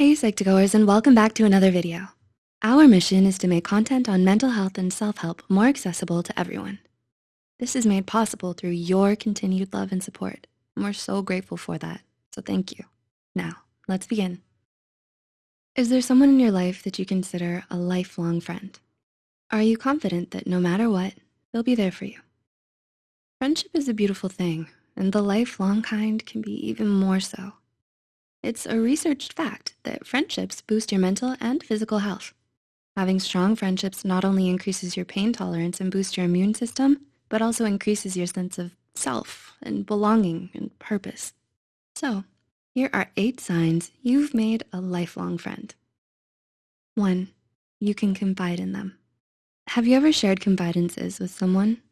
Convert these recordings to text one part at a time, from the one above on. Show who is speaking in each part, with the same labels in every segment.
Speaker 1: Hey Psych2Goers and welcome back to another video. Our mission is to make content on mental health and self-help more accessible to everyone. This is made possible through your continued love and support. And we're so grateful for that, so thank you. Now, let's begin. Is there someone in your life that you consider a lifelong friend? Are you confident that no matter what, they'll be there for you? Friendship is a beautiful thing, and the lifelong kind can be even more so. It's a researched fact that friendships boost your mental and physical health. Having strong friendships not only increases your pain tolerance and boosts your immune system, but also increases your sense of self and belonging and purpose. So here are eight signs you've made a lifelong friend. One, you can confide in them. Have you ever shared confidences with someone?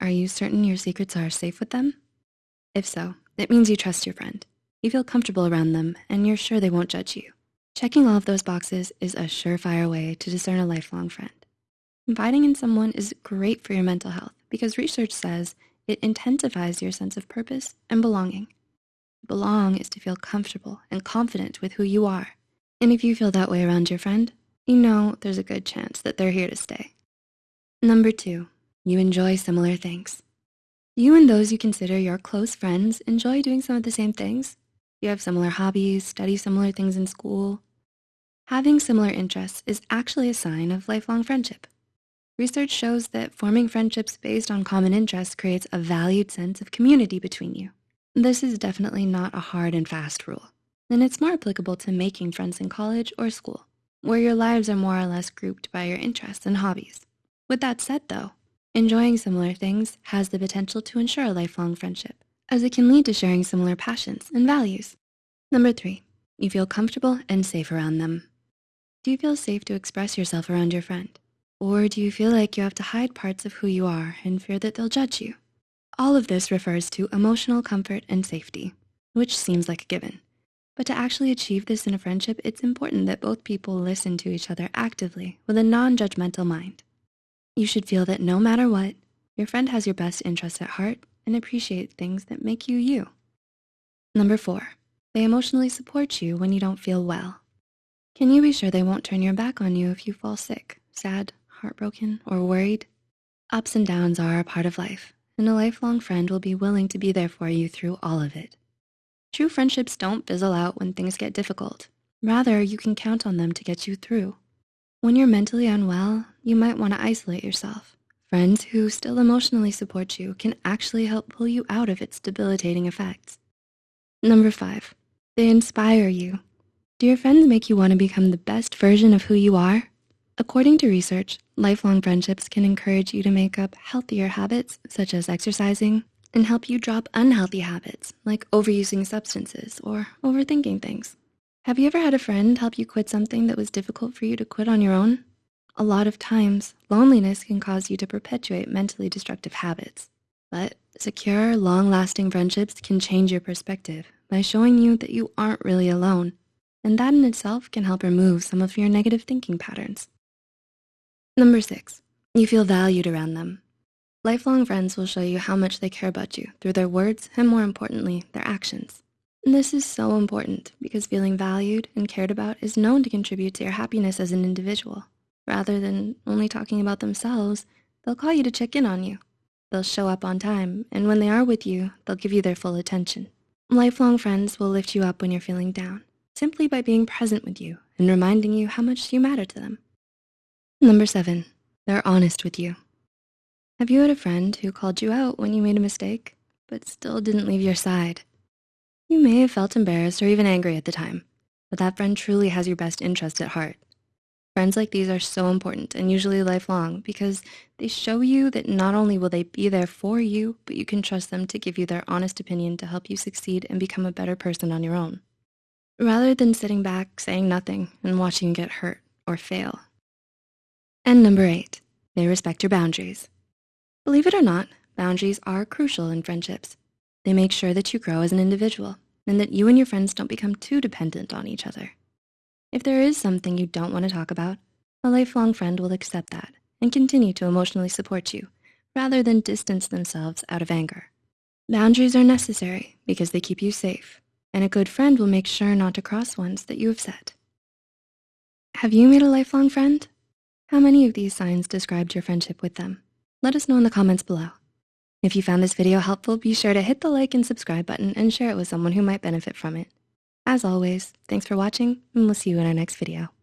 Speaker 1: Are you certain your secrets are safe with them? If so, it means you trust your friend. You feel comfortable around them and you're sure they won't judge you. Checking all of those boxes is a surefire way to discern a lifelong friend. Confiding in someone is great for your mental health because research says it intensifies your sense of purpose and belonging. Belong is to feel comfortable and confident with who you are. And if you feel that way around your friend, you know there's a good chance that they're here to stay. Number two, you enjoy similar things. You and those you consider your close friends enjoy doing some of the same things you have similar hobbies, study similar things in school. Having similar interests is actually a sign of lifelong friendship. Research shows that forming friendships based on common interests creates a valued sense of community between you. This is definitely not a hard and fast rule, and it's more applicable to making friends in college or school, where your lives are more or less grouped by your interests and hobbies. With that said though, enjoying similar things has the potential to ensure a lifelong friendship as it can lead to sharing similar passions and values. Number three, you feel comfortable and safe around them. Do you feel safe to express yourself around your friend? Or do you feel like you have to hide parts of who you are and fear that they'll judge you? All of this refers to emotional comfort and safety, which seems like a given. But to actually achieve this in a friendship, it's important that both people listen to each other actively with a non-judgmental mind. You should feel that no matter what, your friend has your best interest at heart and appreciate things that make you you. Number four, they emotionally support you when you don't feel well. Can you be sure they won't turn your back on you if you fall sick, sad, heartbroken, or worried? Ups and downs are a part of life, and a lifelong friend will be willing to be there for you through all of it. True friendships don't fizzle out when things get difficult. Rather, you can count on them to get you through. When you're mentally unwell, you might wanna isolate yourself. Friends who still emotionally support you can actually help pull you out of its debilitating effects. Number five, they inspire you. Do your friends make you wanna become the best version of who you are? According to research, lifelong friendships can encourage you to make up healthier habits such as exercising and help you drop unhealthy habits like overusing substances or overthinking things. Have you ever had a friend help you quit something that was difficult for you to quit on your own? A lot of times, loneliness can cause you to perpetuate mentally destructive habits. But secure, long-lasting friendships can change your perspective by showing you that you aren't really alone. And that in itself can help remove some of your negative thinking patterns. Number six, you feel valued around them. Lifelong friends will show you how much they care about you through their words and more importantly, their actions. And this is so important because feeling valued and cared about is known to contribute to your happiness as an individual. Rather than only talking about themselves, they'll call you to check in on you. They'll show up on time, and when they are with you, they'll give you their full attention. Lifelong friends will lift you up when you're feeling down, simply by being present with you and reminding you how much you matter to them. Number seven, they're honest with you. Have you had a friend who called you out when you made a mistake, but still didn't leave your side? You may have felt embarrassed or even angry at the time, but that friend truly has your best interest at heart. Friends like these are so important and usually lifelong because they show you that not only will they be there for you, but you can trust them to give you their honest opinion to help you succeed and become a better person on your own. Rather than sitting back, saying nothing, and watching you get hurt or fail. And number eight, they respect your boundaries. Believe it or not, boundaries are crucial in friendships. They make sure that you grow as an individual and that you and your friends don't become too dependent on each other. If there is something you don't want to talk about, a lifelong friend will accept that and continue to emotionally support you rather than distance themselves out of anger. Boundaries are necessary because they keep you safe, and a good friend will make sure not to cross ones that you have set. Have you made a lifelong friend? How many of these signs described your friendship with them? Let us know in the comments below. If you found this video helpful, be sure to hit the like and subscribe button and share it with someone who might benefit from it. As always, thanks for watching and we'll see you in our next video.